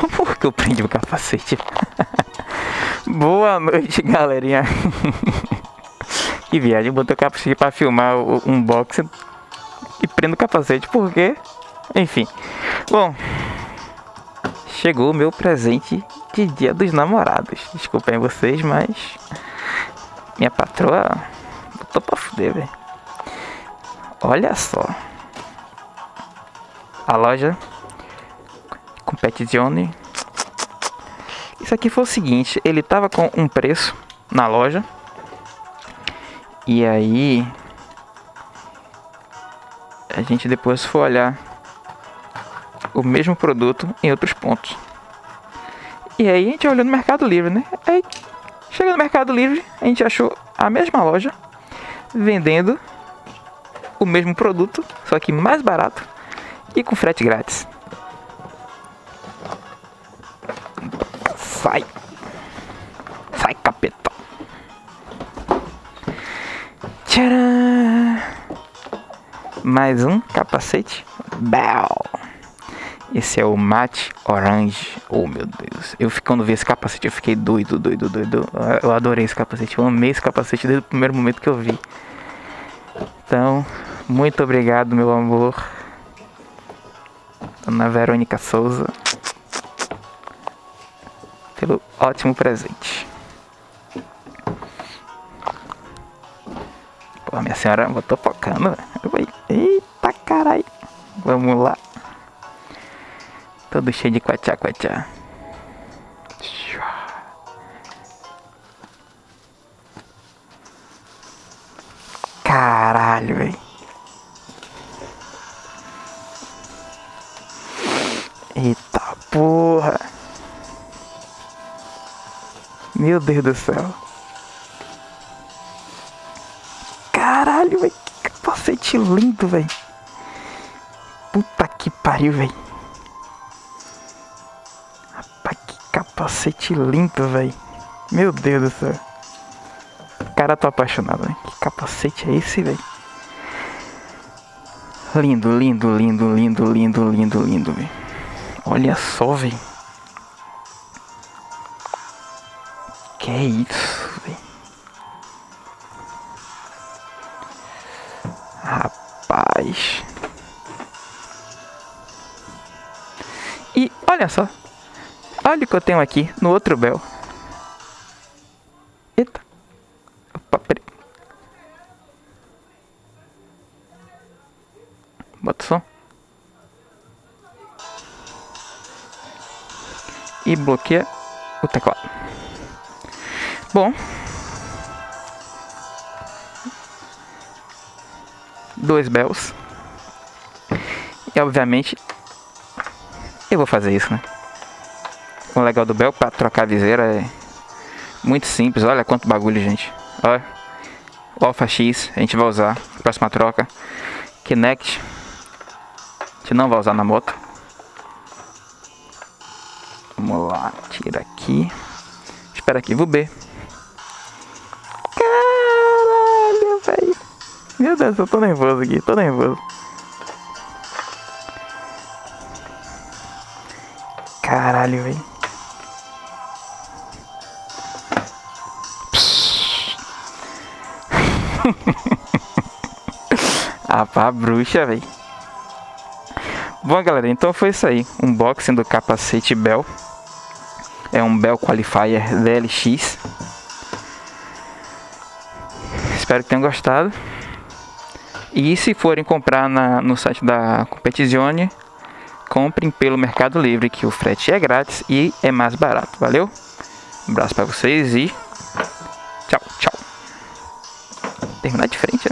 Por que eu prendi o capacete? Boa noite, galerinha. que viagem, botei o capacete pra filmar o unboxing e prendo o capacete, por quê? Enfim. Bom, chegou o meu presente de dia dos namorados. Desculpem vocês, mas minha patroa botou pra fuder, velho. Olha só. A loja Competizione. Isso aqui foi o seguinte, ele tava com um preço na loja. E aí a gente depois foi olhar o mesmo produto em outros pontos. E aí a gente olhou no Mercado Livre, né? Aí chega no Mercado Livre, a gente achou a mesma loja vendendo o mesmo produto, só que mais barato e com frete grátis. Sai. Sai, capeta. Tcharam! Mais um capacete Bell. Esse é o Mate Orange. Oh, meu Deus. Eu quando vi esse capacete, eu fiquei doido, doido, doido. Eu adorei esse capacete. Eu amei esse capacete desde o primeiro momento que eu vi. Então, muito obrigado, meu amor. Dona Verônica Souza. Ótimo presente. Pô, minha senhora botou focando. Eita caralho. Vamos lá. Todo cheio de quachá, quachá. Caralho, velho. Eita porra. Meu Deus do céu. Caralho, velho. Que capacete lindo, velho. Puta que pariu, velho. Rapaz, que capacete lindo, velho. Meu Deus do céu. Cara, tô apaixonado, velho. Que capacete é esse, velho? Lindo, lindo, lindo, lindo, lindo, lindo, lindo, velho. Olha só, velho. Que é isso, velho. Rapaz. E olha só. Olha o que eu tenho aqui no outro bel. Eita. Opa, peraí. Bota o som. E bloqueia o teclado. Bom. Dois bells. E obviamente eu vou fazer isso, né? O legal do Bel para trocar a viseira é muito simples. Olha quanto bagulho, gente. Olha. O Alpha X a gente vai usar. Próxima troca. Kinect. A gente não vai usar na moto. Vamos lá. Tira aqui. Espera aqui. Vou B. Meu Deus, eu tô nervoso aqui. Tô nervoso. Caralho, velho. ah, pá, bruxa, velho. Bom, galera, então foi isso aí. Unboxing do capacete Bell. É um Bell Qualifier DLX. Espero que tenham gostado. E se forem comprar na, no site da Competizione, comprem pelo Mercado Livre, que o frete é grátis e é mais barato. Valeu? Um abraço para vocês e tchau, tchau. Terminar de frente,